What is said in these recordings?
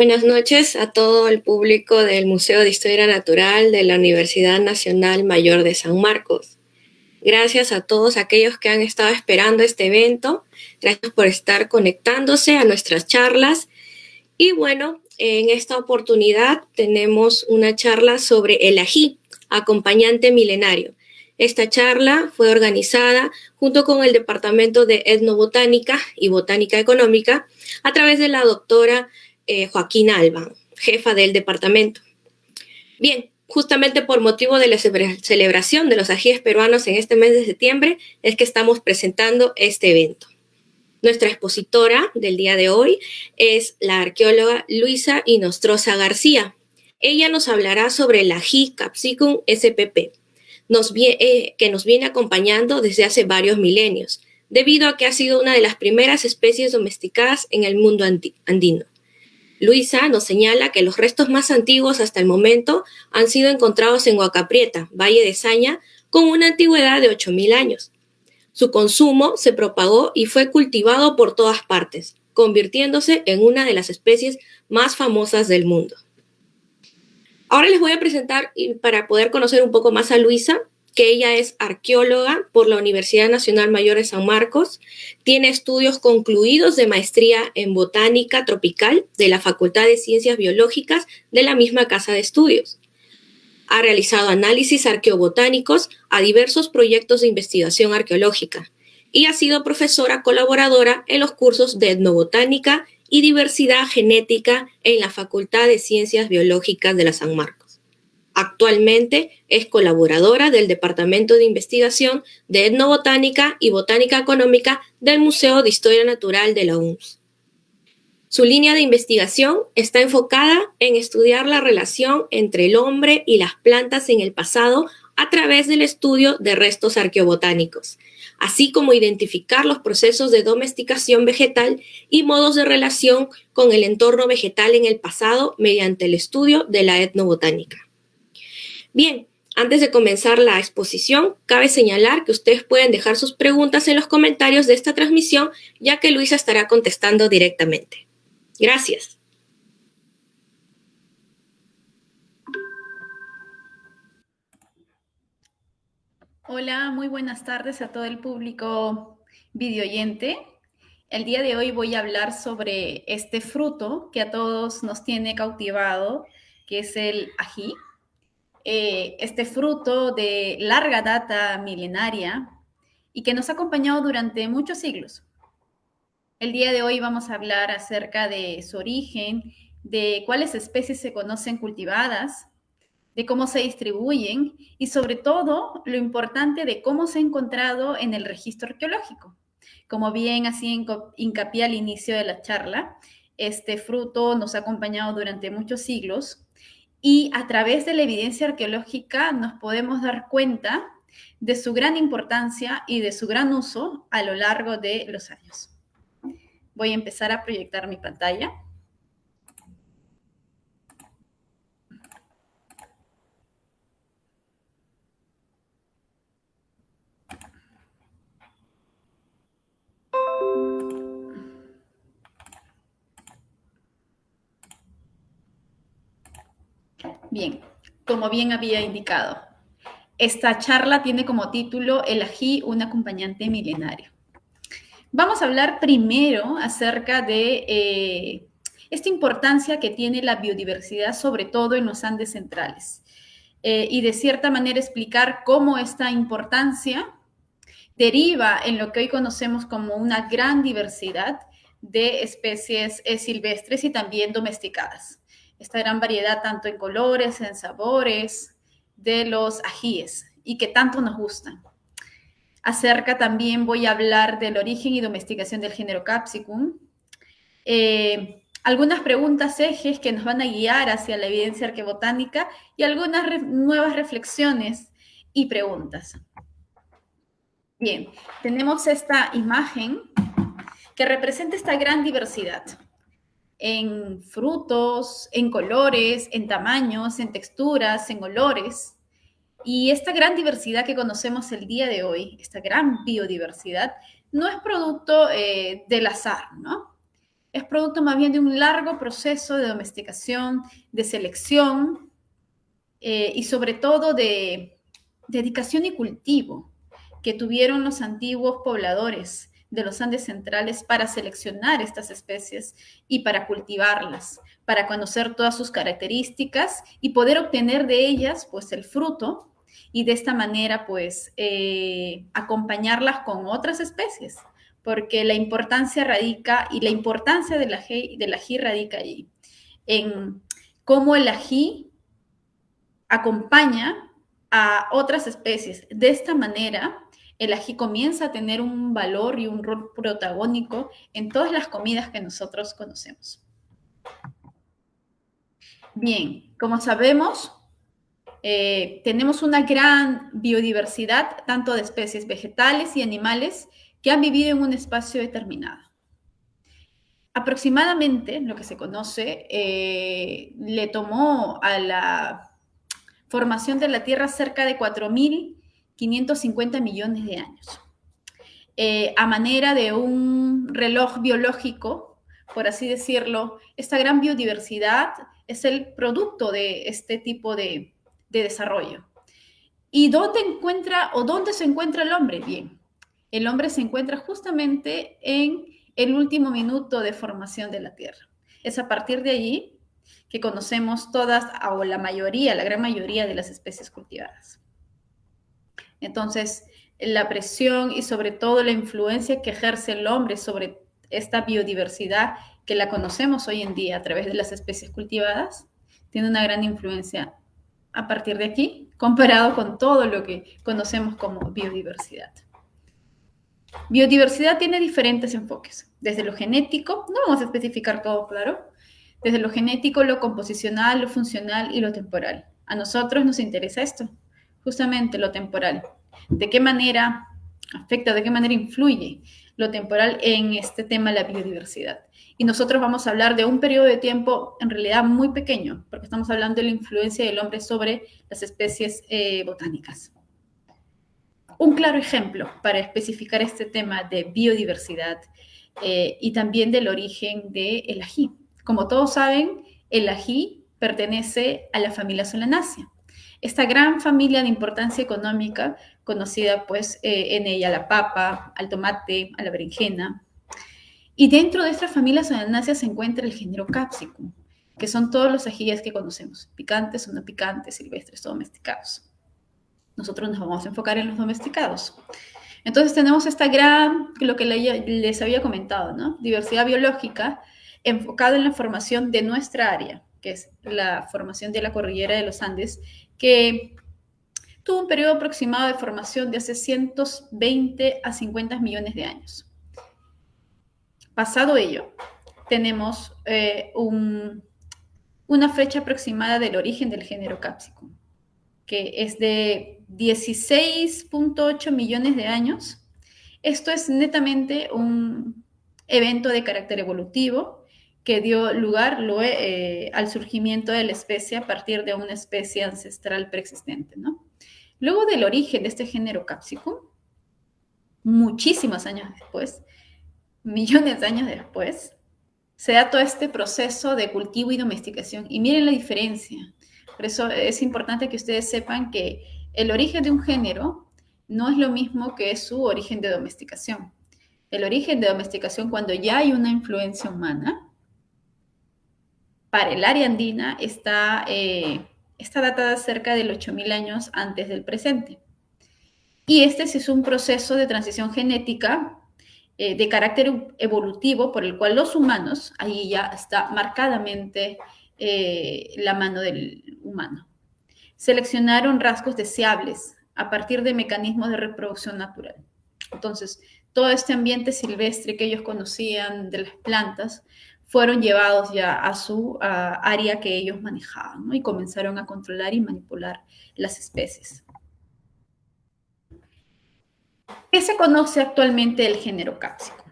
Buenas noches a todo el público del Museo de Historia Natural de la Universidad Nacional Mayor de San Marcos. Gracias a todos aquellos que han estado esperando este evento. Gracias por estar conectándose a nuestras charlas. Y bueno, en esta oportunidad tenemos una charla sobre el ají, acompañante milenario. Esta charla fue organizada junto con el Departamento de Etnobotánica y Botánica Económica a través de la doctora eh, Joaquín Alba, jefa del departamento. Bien, justamente por motivo de la celebración de los ajíes peruanos en este mes de septiembre es que estamos presentando este evento. Nuestra expositora del día de hoy es la arqueóloga Luisa Inostroza García. Ella nos hablará sobre el ají Capsicum spp, eh, que nos viene acompañando desde hace varios milenios, debido a que ha sido una de las primeras especies domesticadas en el mundo andino. Luisa nos señala que los restos más antiguos hasta el momento han sido encontrados en Huacaprieta, Valle de Saña, con una antigüedad de 8.000 años. Su consumo se propagó y fue cultivado por todas partes, convirtiéndose en una de las especies más famosas del mundo. Ahora les voy a presentar, para poder conocer un poco más a Luisa, que ella es arqueóloga por la Universidad Nacional Mayor de San Marcos, tiene estudios concluidos de maestría en botánica tropical de la Facultad de Ciencias Biológicas de la misma casa de estudios. Ha realizado análisis arqueobotánicos a diversos proyectos de investigación arqueológica y ha sido profesora colaboradora en los cursos de etnobotánica y diversidad genética en la Facultad de Ciencias Biológicas de la San Marcos. Actualmente es colaboradora del Departamento de Investigación de Etnobotánica y Botánica Económica del Museo de Historia Natural de la UNS. Su línea de investigación está enfocada en estudiar la relación entre el hombre y las plantas en el pasado a través del estudio de restos arqueobotánicos, así como identificar los procesos de domesticación vegetal y modos de relación con el entorno vegetal en el pasado mediante el estudio de la etnobotánica. Bien, antes de comenzar la exposición, cabe señalar que ustedes pueden dejar sus preguntas en los comentarios de esta transmisión, ya que Luisa estará contestando directamente. Gracias. Hola, muy buenas tardes a todo el público videoyente. El día de hoy voy a hablar sobre este fruto que a todos nos tiene cautivado, que es el ají. Eh, este fruto de larga data milenaria y que nos ha acompañado durante muchos siglos. El día de hoy vamos a hablar acerca de su origen, de cuáles especies se conocen cultivadas, de cómo se distribuyen y sobre todo lo importante de cómo se ha encontrado en el registro arqueológico. Como bien así hincapié al inicio de la charla, este fruto nos ha acompañado durante muchos siglos y a través de la evidencia arqueológica nos podemos dar cuenta de su gran importancia y de su gran uso a lo largo de los años. Voy a empezar a proyectar mi pantalla. Bien, como bien había indicado, esta charla tiene como título El ají, un acompañante milenario. Vamos a hablar primero acerca de eh, esta importancia que tiene la biodiversidad, sobre todo en los Andes centrales, eh, y de cierta manera explicar cómo esta importancia deriva en lo que hoy conocemos como una gran diversidad de especies eh, silvestres y también domesticadas esta gran variedad tanto en colores, en sabores de los ajíes y que tanto nos gustan. Acerca también voy a hablar del origen y domesticación del género Capsicum. Eh, algunas preguntas ejes que nos van a guiar hacia la evidencia arquebotánica y algunas nuevas reflexiones y preguntas. Bien, tenemos esta imagen que representa esta gran diversidad en frutos, en colores, en tamaños, en texturas, en olores. Y esta gran diversidad que conocemos el día de hoy, esta gran biodiversidad, no es producto eh, del azar, ¿no? es producto más bien de un largo proceso de domesticación, de selección eh, y sobre todo de dedicación y cultivo que tuvieron los antiguos pobladores de los Andes centrales para seleccionar estas especies y para cultivarlas, para conocer todas sus características y poder obtener de ellas pues el fruto y de esta manera pues eh, acompañarlas con otras especies porque la importancia radica y la importancia del ají, del ají radica allí, en cómo el ají acompaña a otras especies. De esta manera, el ají comienza a tener un valor y un rol protagónico en todas las comidas que nosotros conocemos. Bien, como sabemos, eh, tenemos una gran biodiversidad, tanto de especies vegetales y animales, que han vivido en un espacio determinado. Aproximadamente, lo que se conoce, eh, le tomó a la formación de la Tierra cerca de 4.550 millones de años. Eh, a manera de un reloj biológico, por así decirlo, esta gran biodiversidad es el producto de este tipo de, de desarrollo. ¿Y dónde encuentra o dónde se encuentra el hombre? Bien, el hombre se encuentra justamente en el último minuto de formación de la Tierra. Es a partir de allí que conocemos todas o la mayoría, la gran mayoría de las especies cultivadas. Entonces, la presión y sobre todo la influencia que ejerce el hombre sobre esta biodiversidad que la conocemos hoy en día a través de las especies cultivadas, tiene una gran influencia a partir de aquí, comparado con todo lo que conocemos como biodiversidad. Biodiversidad tiene diferentes enfoques, desde lo genético, no vamos a especificar todo, claro, desde lo genético, lo composicional, lo funcional y lo temporal. A nosotros nos interesa esto, justamente lo temporal. ¿De qué manera afecta, de qué manera influye lo temporal en este tema de la biodiversidad? Y nosotros vamos a hablar de un periodo de tiempo en realidad muy pequeño, porque estamos hablando de la influencia del hombre sobre las especies eh, botánicas. Un claro ejemplo para especificar este tema de biodiversidad eh, y también del origen del ají. Como todos saben, el ají pertenece a la familia Solanaceae. Esta gran familia de importancia económica, conocida pues eh, en ella la papa, al tomate, a la berenjena. Y dentro de esta familia Solanaceae se encuentra el género Capsicum, que son todos los ajíes que conocemos, picantes o no picantes, silvestres o domesticados nosotros nos vamos a enfocar en los domesticados. Entonces tenemos esta gran, lo que les había comentado, ¿no? Diversidad biológica enfocada en la formación de nuestra área, que es la formación de la cordillera de los Andes, que tuvo un periodo aproximado de formación de hace 120 a 50 millones de años. Pasado ello, tenemos eh, una fecha aproximada del origen del género Capsicum, que es de 16.8 millones de años. Esto es netamente un evento de carácter evolutivo que dio lugar eh, al surgimiento de la especie a partir de una especie ancestral preexistente. ¿no? Luego del origen de este género Capsicum, muchísimos años después, millones de años después, se da todo este proceso de cultivo y domesticación. Y miren la diferencia. Por eso es importante que ustedes sepan que el origen de un género no es lo mismo que su origen de domesticación. El origen de domesticación, cuando ya hay una influencia humana, para el área andina está, eh, está datada cerca del 8.000 años antes del presente. Y este es un proceso de transición genética eh, de carácter evolutivo por el cual los humanos, ahí ya está marcadamente eh, la mano del humano seleccionaron rasgos deseables a partir de mecanismos de reproducción natural. Entonces, todo este ambiente silvestre que ellos conocían de las plantas fueron llevados ya a su área que ellos manejaban y comenzaron a controlar y manipular las especies. ¿Qué se conoce actualmente del género cápsico?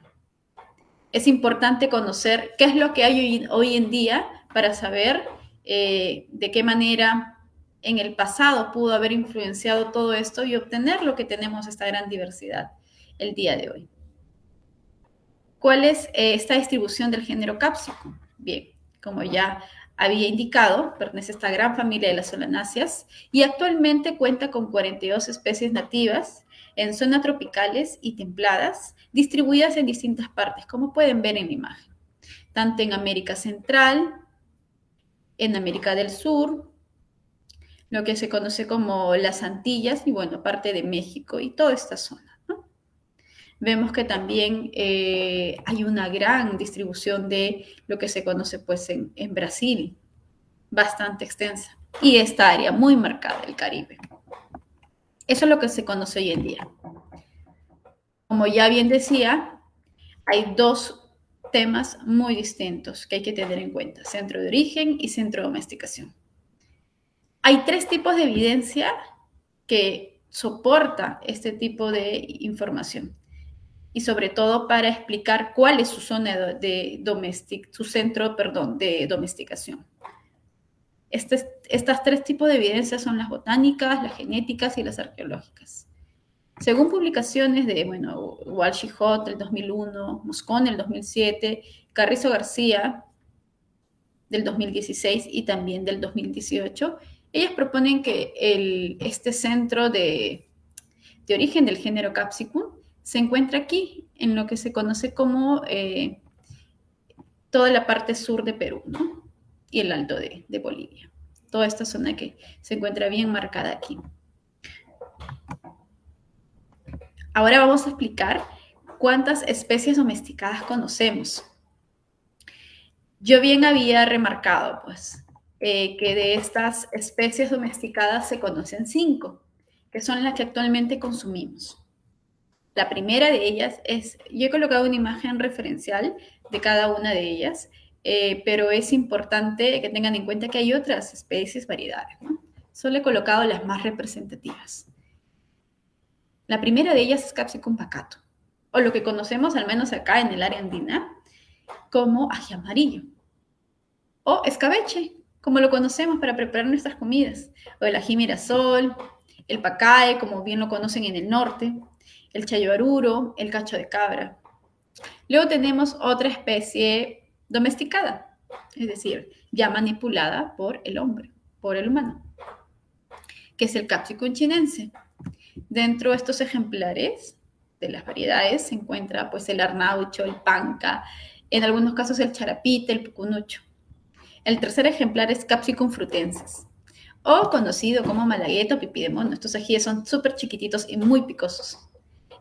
Es importante conocer qué es lo que hay hoy, en día para saber eh, de qué manera en el pasado pudo haber influenciado todo esto y obtener lo que tenemos esta gran diversidad el día de hoy. ¿Cuál es eh, esta distribución del género cápsico? Bien, como ya había indicado, pertenece a esta gran familia de las solanáceas y actualmente cuenta con 42 especies nativas en zonas tropicales y templadas, distribuidas en distintas partes, como pueden ver en la imagen, tanto en América Central, en América del Sur, lo que se conoce como las Antillas y bueno, parte de México y toda esta zona. Vemos que también eh, hay una gran distribución de lo que se conoce pues en, Brasil, bastante extensa, y esta área muy marcada, el Caribe. Eso es lo que se conoce hoy en día. Como ya bien decía, hay dos temas muy distintos que hay que tener en cuenta, centro de origen y centro de domesticación. Hay tres tipos de evidencia que soporta este tipo de información y sobre todo para explicar cuál es su zona de, domestic, su centro, perdón, de domesticación. Este, estas tres tipos de evidencias son las botánicas, las genéticas y las arqueológicas. Según publicaciones de, bueno, Walsh Hot del 2001, Moscone del 2007, Carrizo García del 2016 y también del 2018, ellas proponen que el, este centro de, de origen del género Capsicum se encuentra aquí, en lo que se conoce como eh, toda la parte sur de Perú, ¿no? Y el alto de, Bolivia. Toda esta zona que se encuentra bien marcada aquí. Ahora vamos a explicar cuántas especies domesticadas conocemos. Yo bien había remarcado, pues, eh, que de estas especies domesticadas se conocen cinco, que son las que actualmente consumimos. La primera de ellas es, yo he colocado una imagen referencial de cada una de ellas, eh, pero es importante que tengan en cuenta que hay otras especies, variedades. Solo he colocado las más representativas. La primera de ellas es Capsicum pacato, o lo que conocemos, al menos acá en el área andina, como ají amarillo, o escabeche, como lo conocemos para preparar nuestras comidas, o el ají mirasol, el pacae, como bien lo conocen en el norte, el chayo aruro, el cacho de cabra. Luego tenemos otra especie domesticada, es decir, ya manipulada por el hombre, por el humano, que es el capsicum chinense. Dentro de estos ejemplares de las variedades se encuentra pues el arnaucho, el panca, en algunos casos el charapite, el pucunucho. El tercer ejemplar es Capsicum frutensis, o conocido como malagueta o pipí de mono. Estos ajíes son súper chiquititos y muy picosos.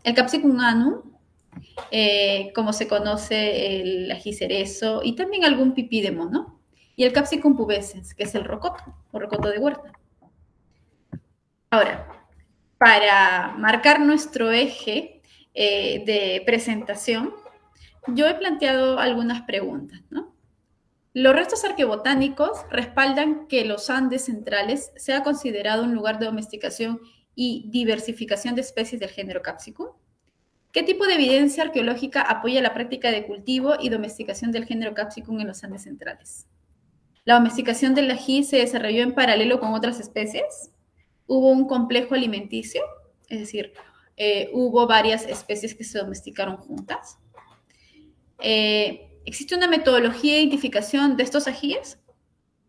El capsicum anum, eh, como se conoce el ají cerezo y también algún pipí de mono. Y el capsicum pubescens, que es el rocoto o rocoto de huerta. Ahora, para marcar nuestro eje eh, de presentación, yo he planteado algunas preguntas, Los restos arqueobotánicos respaldan que los Andes centrales sea considerado un lugar de domesticación y diversificación de especies del género Capsicum? ¿Qué tipo de evidencia arqueológica apoya la práctica de cultivo y domesticación del género Capsicum en los Andes centrales? ¿La domesticación del ají se desarrolló en paralelo con otras especies? ¿Hubo un complejo alimenticio? Es decir, eh, ¿hubo varias especies que se domesticaron juntas? Eh, ¿Existe una metodología de identificación de estos ajíes?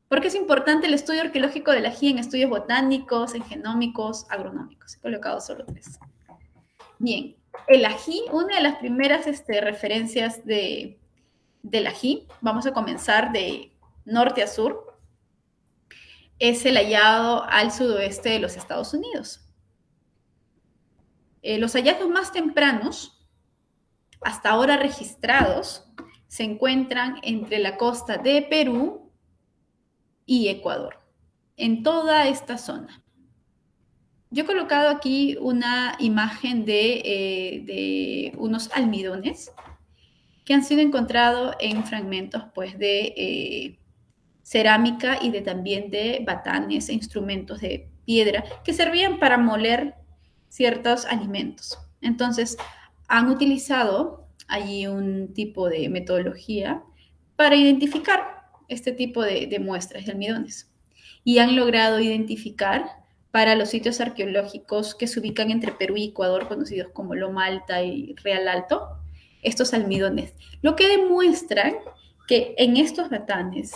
¿Por qué es importante el estudio arqueológico del ají en estudios botánicos, en genómicos, agronómicos? He colocado solo tres. Bien, el ají, una de las primeras este, referencias de, del ají, vamos a comenzar de norte a sur, es el hallado al sudoeste de los Estados Unidos. Eh, los hallazgos más tempranos, hasta ahora registrados, se encuentran entre la costa de Perú y Ecuador, en toda esta zona. Yo he colocado aquí una imagen de, eh, unos almidones que han sido encontrados en fragmentos pues, de eh, cerámica y de, también de batanes e instrumentos de piedra que servían para moler ciertos alimentos. Entonces, han utilizado allí un tipo de metodología para identificar este tipo de, muestras de almidones y han logrado identificar para los sitios arqueológicos que se ubican entre Perú y Ecuador, conocidos como Loma Alta y Real Alto, estos almidones, lo que demuestra que en estos batanes,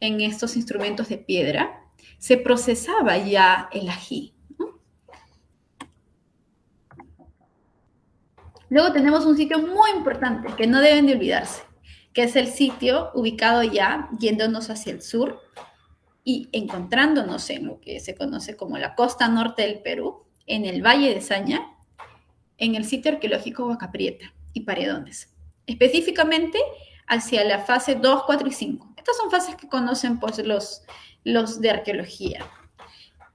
en estos instrumentos de piedra, se procesaba ya el ají. Luego tenemos un sitio muy importante que no deben de olvidarse, que es el sitio ubicado ya yéndonos hacia el sur y encontrándonos en lo que se conoce como la costa norte del Perú, en el Valle de Saña, en el sitio arqueológico Huacaprieta y Paredones, específicamente hacia la fase 2, 4 y 5. Estas son fases que conocen pues, los, los de arqueología.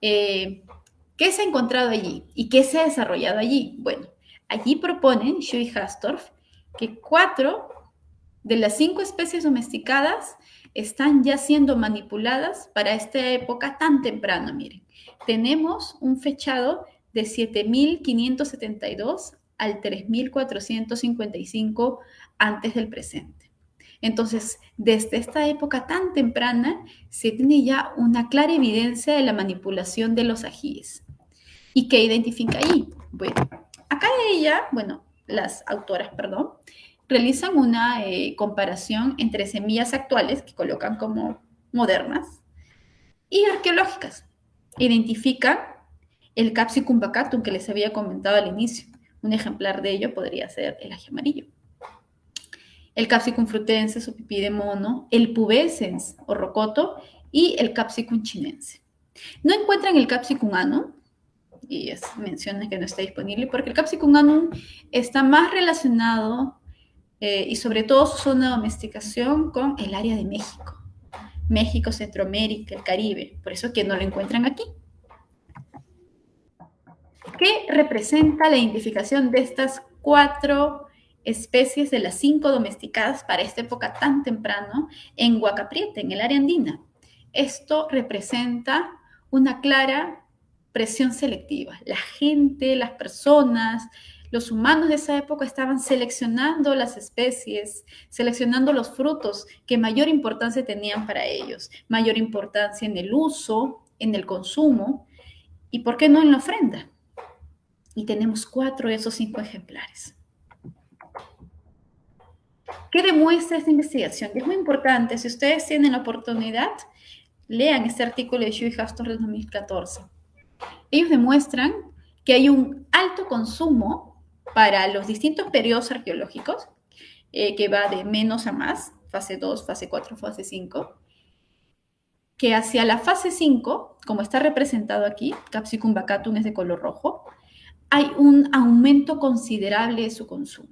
Eh, ¿Qué se ha encontrado allí y qué se ha desarrollado allí? Bueno, allí proponen Shu y Hastorf que cuatro de las cinco especies domesticadas están ya siendo manipuladas para esta época tan temprana. Miren, tenemos un fechado de 7572 al 3455 antes del presente. Entonces, desde esta época tan temprana, se tiene ya una clara evidencia de la manipulación de los ajíes. ¿Y qué identifica ahí? Bueno, acá ella, bueno, las autoras, perdón, realizan una eh, comparación entre semillas actuales, que colocan como modernas, y arqueológicas. Identifican el Capsicum bacatum que les había comentado al inicio. Un ejemplar de ello podría ser el ají amarillo. El Capsicum frutensis o pipí de mono, el pubescens o rocoto y el Capsicum chinense. No encuentran el Capsicum anum, y es, menciona que no está disponible, porque el Capsicum anum está más relacionado eh, y sobre todo su zona de domesticación con el área de México. México, Centroamérica, el Caribe. Por eso que no lo encuentran aquí. ¿Qué representa la identificación de estas cuatro especies de las cinco domesticadas para esta época tan temprano en Huacapriete, en el área andina? Esto representa una clara presión selectiva. La gente, las personas, los humanos de esa época estaban seleccionando las especies, seleccionando los frutos que mayor importancia tenían para ellos, mayor importancia en el uso, en el consumo y, ¿por qué no, en la ofrenda? Y tenemos cuatro de esos cinco ejemplares. ¿Qué demuestra esta investigación? es muy importante. Si ustedes tienen la oportunidad, lean este artículo de Shui Hastor del 2014. Ellos demuestran que hay un alto consumo para los distintos periodos arqueológicos, eh, que va de menos a más, fase 2, fase 4, fase 5, que hacia la fase 5, como está representado aquí, Capsicum bacatum es de color rojo, hay un aumento considerable de su consumo.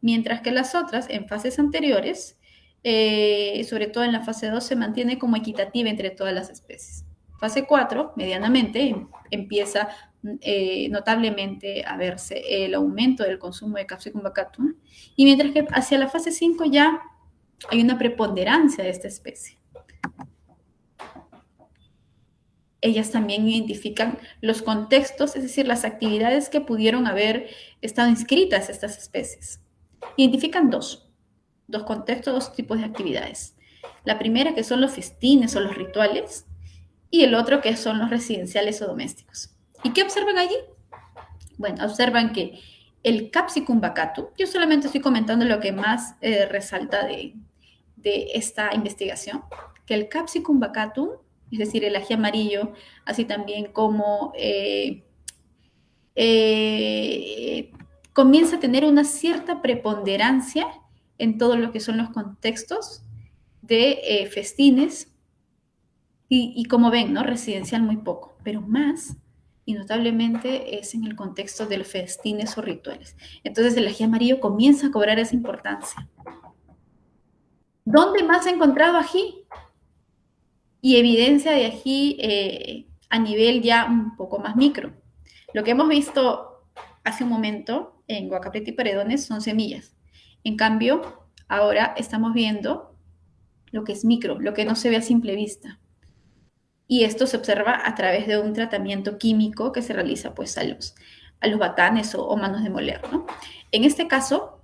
Mientras que las otras, en fases anteriores, eh, sobre todo en la fase 2, se mantiene como equitativa entre todas las especies. Fase 4, medianamente, em, empieza eh, notablemente a verse el aumento del consumo de Capsicum bacatum, y mientras que hacia la fase 5 ya hay una preponderancia de esta especie. Ellas también identifican los contextos, es decir, las actividades que pudieron haber estado inscritas estas especies. Identifican dos, dos contextos, dos tipos de actividades. La primera que son los festines o los rituales y el otro que son los residenciales o domésticos. ¿Y qué observan allí? Bueno, observan que el Capsicum bacatum, yo solamente estoy comentando lo que más eh, resalta de, esta investigación, que el Capsicum bacatum, es decir, el ají amarillo, así también como eh, eh, comienza a tener una cierta preponderancia en todo lo que son los contextos de festines y, como ven, ¿no? Residencial muy poco, pero más y notablemente es en el contexto de los festines o rituales. Entonces el ají amarillo comienza a cobrar esa importancia. ¿Dónde más ha encontrado ají? Y evidencia de ají eh, a nivel ya un poco más micro. Lo que hemos visto hace un momento en Guacaprete y Paredones son semillas. En cambio, ahora estamos viendo lo que es micro, lo que no se ve a simple vista y esto se observa a través de un tratamiento químico que se realiza pues a los, a los batanes o, manos de moler. En este caso,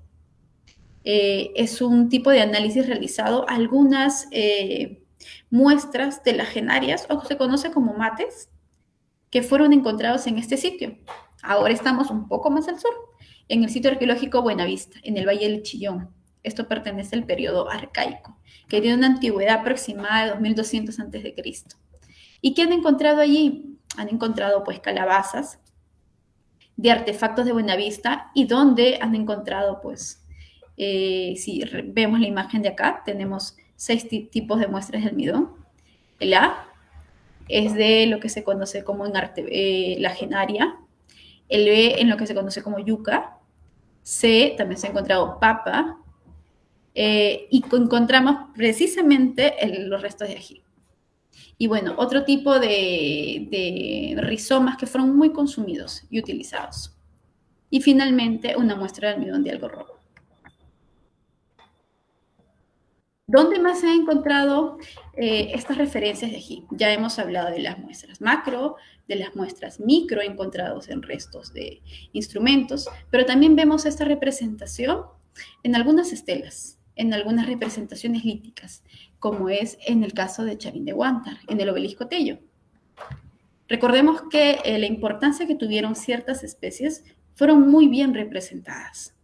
eh, es un tipo de análisis realizado algunas eh, muestras de las genarias, o se conoce como mates, que fueron encontrados en este sitio. Ahora estamos un poco más al sur en el sitio arqueológico Buenavista, en el Valle del Chillón. Esto pertenece al periodo arcaico, que tiene una antigüedad aproximada de 2200 a.C. ¿Y qué han encontrado allí? Han encontrado pues calabazas de artefactos de Buenavista y donde han encontrado pues, eh, si vemos la imagen de acá, tenemos seis tipos de muestras de almidón. El A es de lo que se conoce como en arte, eh, la genaria, el B en lo que se conoce como yuca, C también se ha encontrado papa, eh, y encontramos precisamente los restos de ají. Y bueno, otro tipo de, rizomas que fueron muy consumidos y utilizados. Y finalmente, una muestra de almidón de algodón. ¿Dónde más se han encontrado eh, estas referencias de ají? Ya hemos hablado de las muestras macro, de las muestras micro encontrados en restos de instrumentos, pero también vemos esta representación en algunas estelas, en algunas representaciones líticas, como es en el caso de Chavín de Huántar, en el obelisco Tello. Recordemos que eh, la importancia que tuvieron ciertas especies fueron muy bien representadas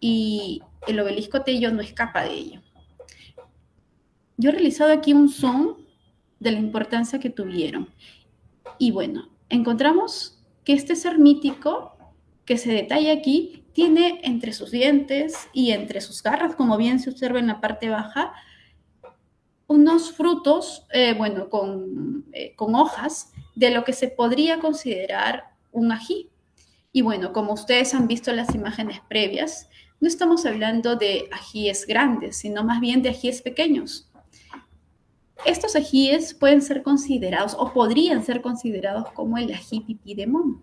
y el obelisco Tello no escapa de ello. Yo he realizado aquí un zoom de la importancia que tuvieron. Y bueno, encontramos que este ser mítico que se detalla aquí tiene entre sus dientes y entre sus garras, como bien se observa en la parte baja, unos frutos, eh, bueno, con, eh, con hojas de lo que se podría considerar un ají. Y bueno, como ustedes han visto las imágenes previas, no estamos hablando de ajíes grandes, sino más bien de ajíes pequeños. Estos ajíes pueden ser considerados o podrían ser considerados como el ají pipí de mono.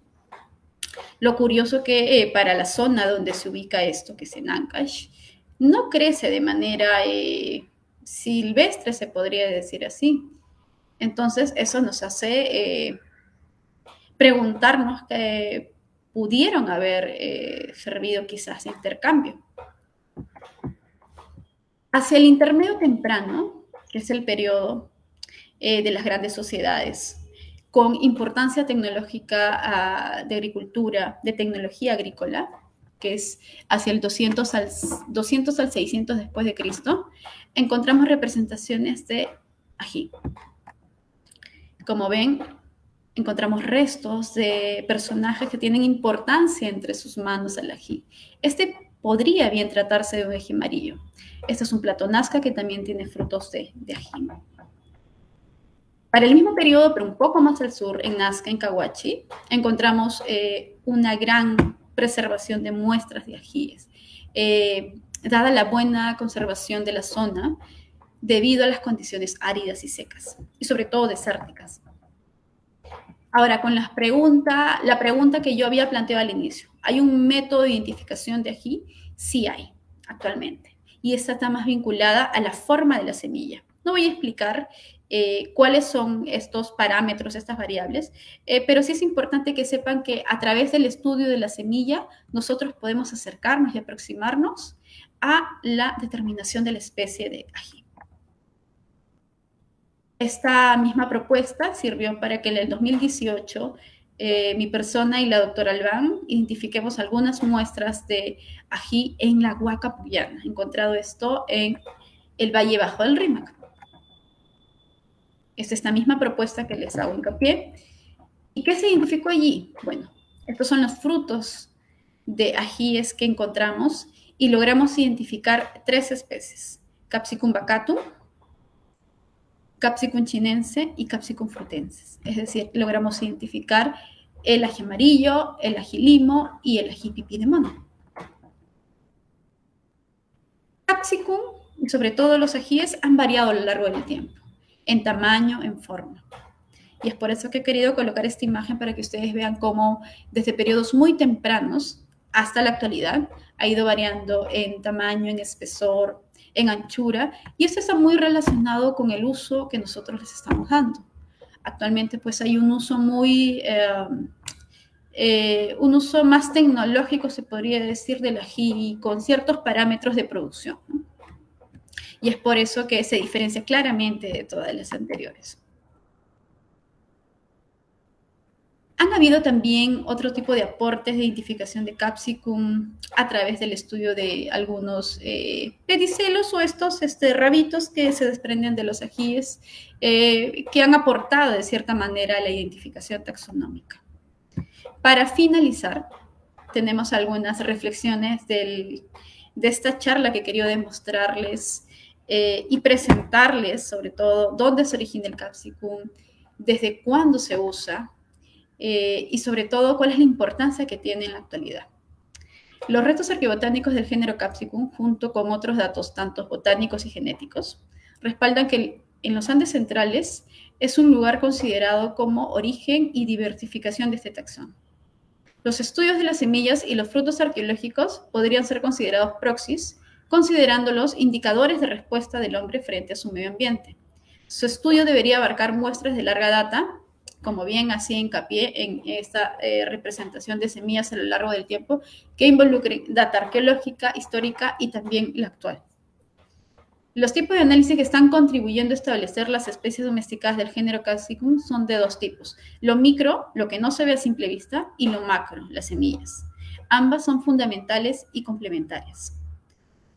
Lo curioso que eh, para la zona donde se ubica esto, que es en Ancash, no crece de manera silvestre, se podría decir así. Entonces, eso nos hace eh, preguntarnos que pudieron haber servido quizás intercambio. Hacia el intermedio temprano, que es el periodo eh, de las grandes sociedades, con importancia tecnológica ah, de agricultura, de tecnología agrícola, que es hacia el 200 al, 200 al 600 después de Cristo, encontramos representaciones de ají. Como ven, encontramos restos de personajes que tienen importancia entre sus manos al ají. Este podría bien tratarse de un ají amarillo. Este es un plato Nazca que también tiene frutos de, de ají. Para el mismo periodo, pero un poco más al sur, en Nazca, en Cahuachi, encontramos eh, una gran preservación de muestras de ajíes. Eh, dada la buena conservación de la zona, debido a las condiciones áridas y secas, y sobre todo desérticas. Ahora, con la pregunta, la pregunta que yo había planteado al inicio, ¿hay un método de identificación de ají? Sí hay, actualmente y esta está más vinculada a la forma de la semilla. No voy a explicar eh, cuáles son estos parámetros, estas variables, eh, pero sí es importante que sepan que a través del estudio de la semilla nosotros podemos acercarnos y aproximarnos a la determinación de la especie de ají. Esta misma propuesta sirvió para que en el 2018 eh, mi persona y la doctora Albán identifiquemos algunas muestras de ají en la Huaca Puyana. Encontrado esto en el Valle Bajo del Rímac. Es esta misma propuesta que les hago hincapié. ¿Y qué se identificó allí? Bueno, estos son los frutos de ajíes que encontramos y logramos identificar tres especies. Capsicum bacatum, Capsicum chinense y Capsicum frutensis. Es decir, logramos identificar el ají amarillo, el ají limo y el ají pipí de mono. Capsicum y sobre todo los ajíes han variado a lo largo del tiempo, en tamaño, en forma. Y es por eso que he querido colocar esta imagen para que ustedes vean cómo desde periodos muy tempranos hasta la actualidad ha ido variando en tamaño, en espesor, en anchura, y esto está muy relacionado con el uso que nosotros les estamos dando. Actualmente pues hay un uso muy, eh, eh, un uso más tecnológico, se podría decir, del ají con ciertos parámetros de producción. Y es por eso que se diferencia claramente de todas las anteriores. Han habido también otro tipo de aportes de identificación de capsicum a través del estudio de algunos eh, pedicelos o estos este, rabitos que se desprenden de los ajíes, eh, que han aportado de cierta manera a la identificación taxonómica. Para finalizar, tenemos algunas reflexiones de esta charla que quería demostrarles eh, y presentarles sobre todo dónde se origina el capsicum, desde cuándo se usa, eh, y sobre todo cuál es la importancia que tiene en la actualidad. Los retos arqueobotánicos del género Capsicum, junto con otros datos, tanto botánicos y genéticos, respaldan que en los Andes centrales es un lugar considerado como origen y diversificación de este taxón. Los estudios de las semillas y los frutos arqueológicos podrían ser considerados proxies, considerándolos indicadores de respuesta del hombre frente a su medio ambiente. Su estudio debería abarcar muestras de larga data como bien hacía hincapié en esta eh, representación de semillas a lo largo del tiempo, que involucre data arqueológica, histórica y también la actual. Los tipos de análisis que están contribuyendo a establecer las especies domesticadas del género Cassicum son de dos tipos. Lo micro, lo que no se ve a simple vista, y lo macro, las semillas. Ambas son fundamentales y complementarias.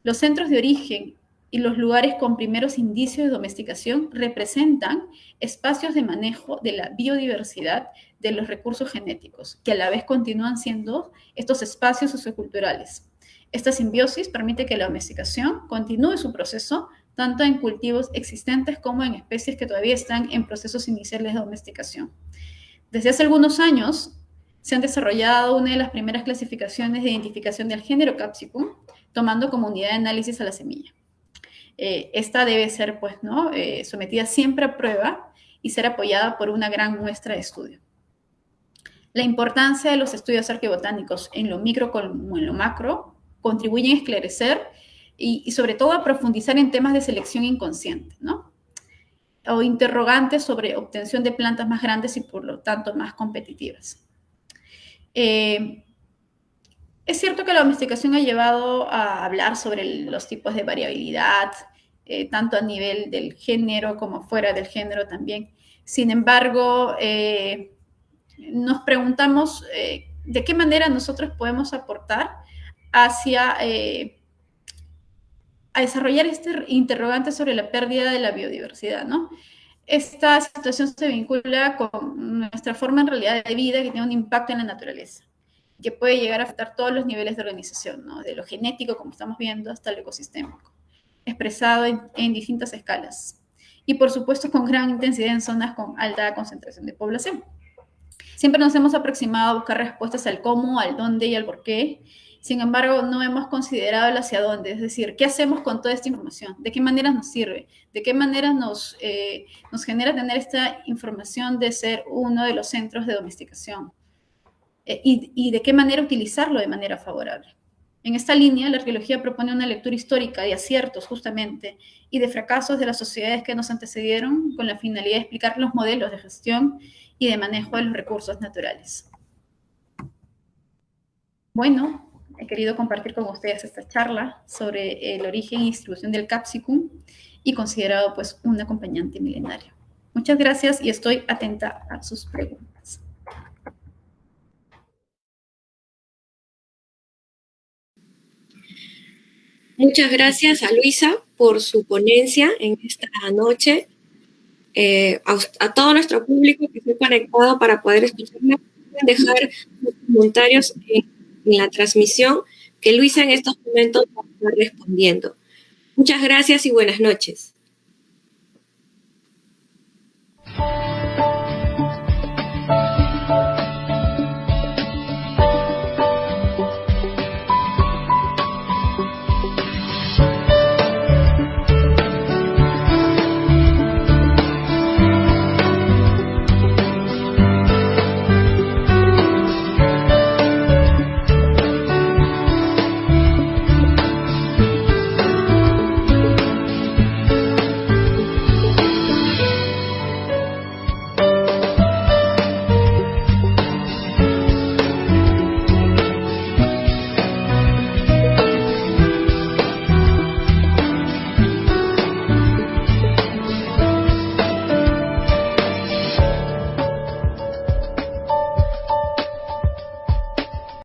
Los centros de origen y los lugares con primeros indicios de domesticación representan espacios de manejo de la biodiversidad de los recursos genéticos, que a la vez continúan siendo estos espacios socioculturales. Esta simbiosis permite que la domesticación continúe su proceso tanto en cultivos existentes como en especies que todavía están en procesos iniciales de domesticación. Desde hace algunos años se han desarrollado una de las primeras clasificaciones de identificación del género Capsicum, tomando como unidad de análisis a la semilla. Eh, esta debe ser pues, ¿no? Eh, sometida siempre a prueba y ser apoyada por una gran muestra de estudio. La importancia de los estudios arqueobotánicos en lo micro como en lo macro contribuyen a esclarecer y, sobre todo a profundizar en temas de selección inconsciente, ¿no? o interrogantes sobre obtención de plantas más grandes y por lo tanto más competitivas. Eh, es cierto que la domesticación ha llevado a hablar sobre los tipos de variabilidad, eh, tanto a nivel del género como fuera del género también. Sin embargo, eh, nos preguntamos eh, de qué manera nosotros podemos aportar hacia a desarrollar este interrogante sobre la pérdida de la biodiversidad, ¿no? Esta situación se vincula con nuestra forma en realidad de vida que tiene un impacto en la naturaleza que puede llegar a afectar todos los niveles de organización, de lo genético, como estamos viendo, hasta lo ecosistémico, expresado en, distintas escalas. Y por supuesto con gran intensidad en zonas con alta concentración de población. Siempre nos hemos aproximado a buscar respuestas al cómo, al dónde y al por qué. Sin embargo, no hemos considerado el hacia dónde, es decir, ¿qué hacemos con toda esta información? ¿De qué manera nos sirve? ¿De qué manera nos, eh, nos genera tener esta información de ser uno de los centros de domesticación? Eh, y, de qué manera utilizarlo de manera favorable. En esta línea, la arqueología propone una lectura histórica de aciertos, justamente, y de fracasos de las sociedades que nos antecedieron con la finalidad de explicar los modelos de gestión y de manejo de los recursos naturales. Bueno, he querido compartir con ustedes esta charla sobre el origen y distribución del capsicum y considerado pues un acompañante milenario. Muchas gracias y estoy atenta a sus preguntas. Muchas gracias a Luisa por su ponencia en esta noche. Eh, a, todo nuestro público que fue conectado para poder escucharla, pueden dejar sus comentarios en, en, la transmisión que Luisa en estos momentos estar respondiendo. Muchas gracias y buenas noches.